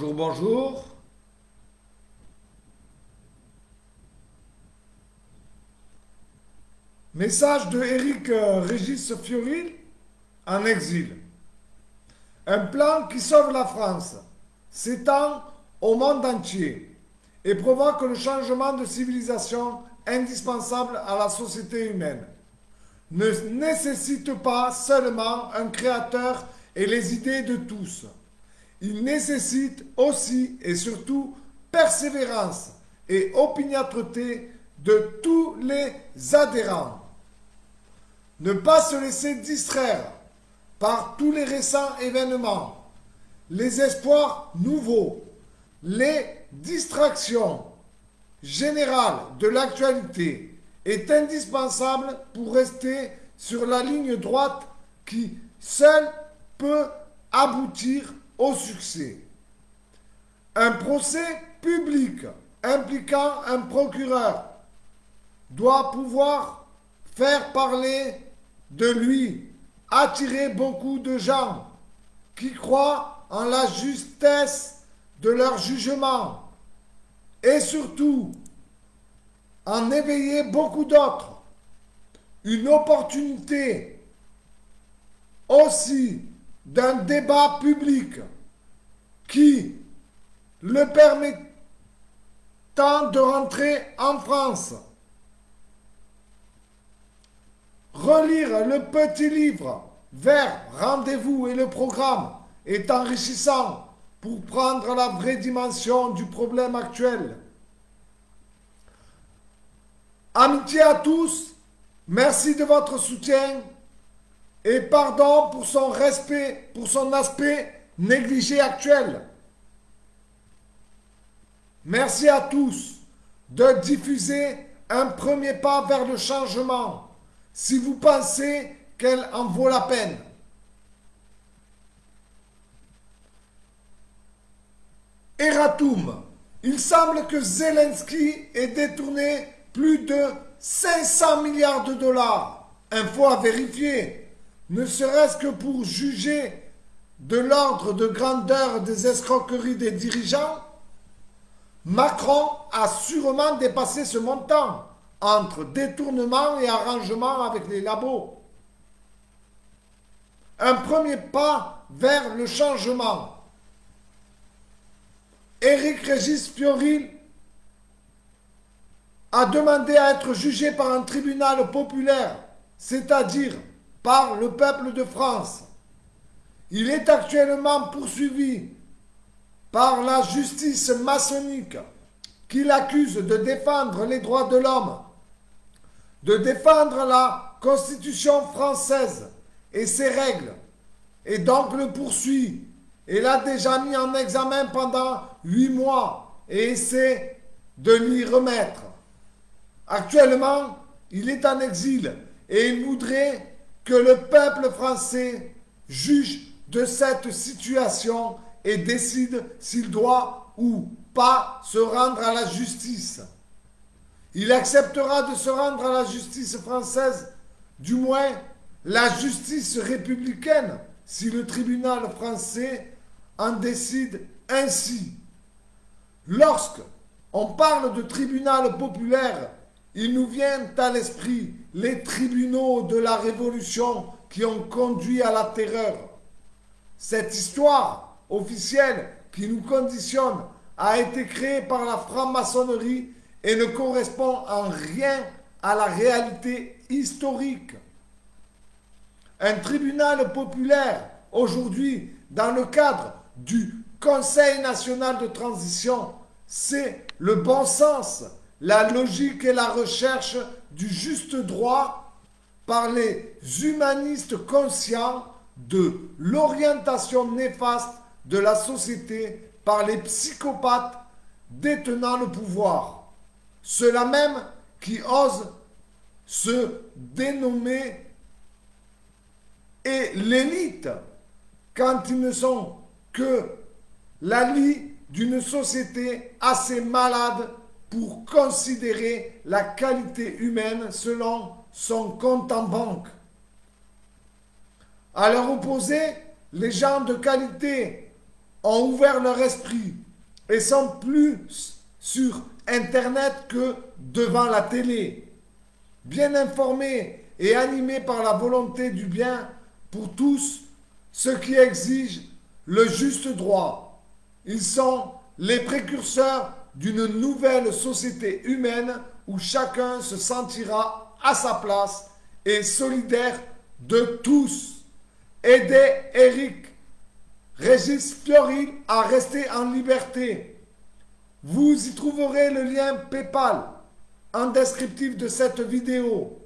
Bonjour, bonjour. Message de Eric euh, Régis Fioril en exil. Un plan qui sauve la France s'étend au monde entier et provoque le changement de civilisation indispensable à la société humaine. Ne nécessite pas seulement un créateur et les idées de tous. Il nécessite aussi et surtout persévérance et opiniâtreté de tous les adhérents. Ne pas se laisser distraire par tous les récents événements, les espoirs nouveaux, les distractions générales de l'actualité est indispensable pour rester sur la ligne droite qui seule peut aboutir au succès. Un procès public impliquant un procureur doit pouvoir faire parler de lui, attirer beaucoup de gens qui croient en la justesse de leur jugement et surtout en éveiller beaucoup d'autres. Une opportunité aussi d'un débat public qui le permettant de rentrer en France. Relire le petit livre vers Rendez-vous et le programme est enrichissant pour prendre la vraie dimension du problème actuel. Amitié à tous, merci de votre soutien et pardon pour son respect, pour son aspect négligé actuel. Merci à tous de diffuser un premier pas vers le changement si vous pensez qu'elle en vaut la peine. Eratum, il semble que Zelensky ait détourné plus de 500 milliards de dollars. Info à vérifier ne serait-ce que pour juger de l'ordre de grandeur des escroqueries des dirigeants, Macron a sûrement dépassé ce montant entre détournement et arrangement avec les labos. Un premier pas vers le changement. Éric Régis Fioril a demandé à être jugé par un tribunal populaire, c'est-à-dire par le peuple de France. Il est actuellement poursuivi par la justice maçonnique qui l'accuse de défendre les droits de l'homme, de défendre la Constitution française et ses règles, et donc le poursuit et l'a déjà mis en examen pendant huit mois et essaie de lui remettre. Actuellement, il est en exil et il voudrait que le peuple français juge de cette situation et décide s'il doit ou pas se rendre à la justice. Il acceptera de se rendre à la justice française, du moins la justice républicaine, si le tribunal français en décide ainsi. Lorsque on parle de tribunal populaire, il nous vient à l'esprit les tribunaux de la Révolution qui ont conduit à la terreur. Cette histoire officielle qui nous conditionne a été créée par la franc-maçonnerie et ne correspond en rien à la réalité historique. Un tribunal populaire, aujourd'hui, dans le cadre du Conseil national de transition, c'est le bon sens la logique et la recherche du juste droit par les humanistes conscients de l'orientation néfaste de la société par les psychopathes détenant le pouvoir. Ceux-là même qui osent se dénommer et l'élite quand ils ne sont que la lie d'une société assez malade pour considérer la qualité humaine selon son compte en banque. À leur opposé, les gens de qualité ont ouvert leur esprit et sont plus sur Internet que devant la télé. Bien informés et animés par la volonté du bien pour tous, ceux qui exigent le juste droit. Ils sont les précurseurs d'une nouvelle société humaine où chacun se sentira à sa place et solidaire de tous. Aidez Eric Régis Fioril à rester en liberté. Vous y trouverez le lien PayPal en descriptif de cette vidéo.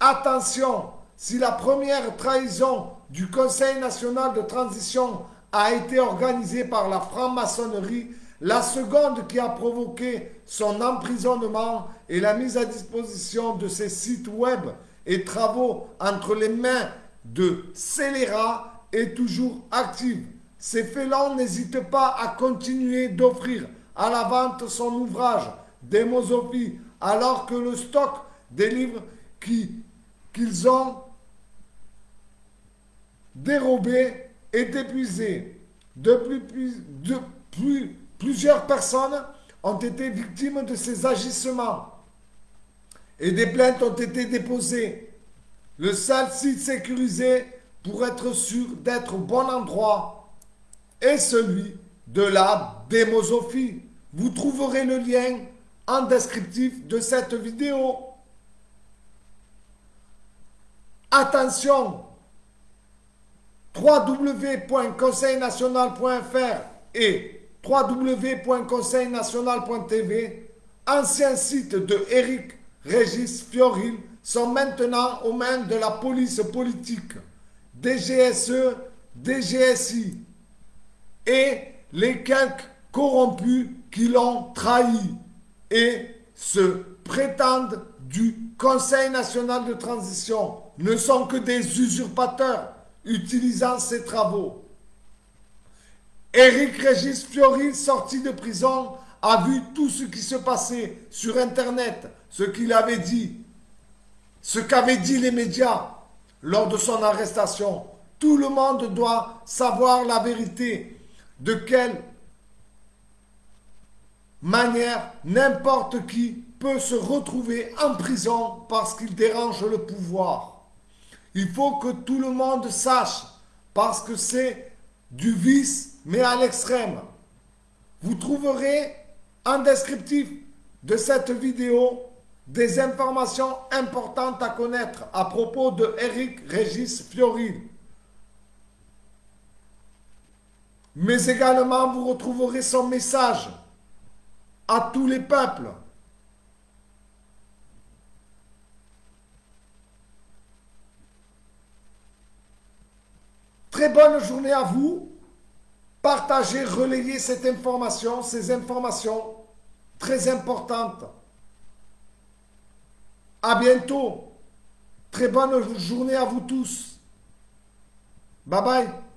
Attention, si la première trahison du Conseil national de transition a été organisée par la franc-maçonnerie, la seconde qui a provoqué son emprisonnement et la mise à disposition de ses sites web et travaux entre les mains de scélérats est toujours active. Ces félons n'hésitent pas à continuer d'offrir à la vente son ouvrage Démosophie alors que le stock des livres qu'ils ont dérobés est épuisé. Depuis, depuis plusieurs personnes ont été victimes de ces agissements et des plaintes ont été déposées. Le seul site sécurisé pour être sûr d'être au bon endroit est celui de la démosophie. Vous trouverez le lien en descriptif de cette vidéo. Attention, www.conseilnational.fr et www.conseilnational.tv, anciens sites de Eric Régis Fioril, sont maintenant aux mains de la police politique, DGSE, DGSI et les quelques corrompus qui l'ont trahi et se prétendent du Conseil national de transition ne sont que des usurpateurs utilisant ses travaux. Éric Régis Fiori, sorti de prison, a vu tout ce qui se passait sur Internet, ce qu'il avait dit, ce qu'avaient dit les médias lors de son arrestation. Tout le monde doit savoir la vérité. De quelle manière n'importe qui peut se retrouver en prison parce qu'il dérange le pouvoir. Il faut que tout le monde sache parce que c'est du vice mais à l'extrême. Vous trouverez en descriptif de cette vidéo des informations importantes à connaître à propos de Eric Régis Fioril. Mais également, vous retrouverez son message à tous les peuples. Très bonne journée à vous. Partagez, relayez cette information, ces informations très importantes. À bientôt. Très bonne journée à vous tous. Bye bye.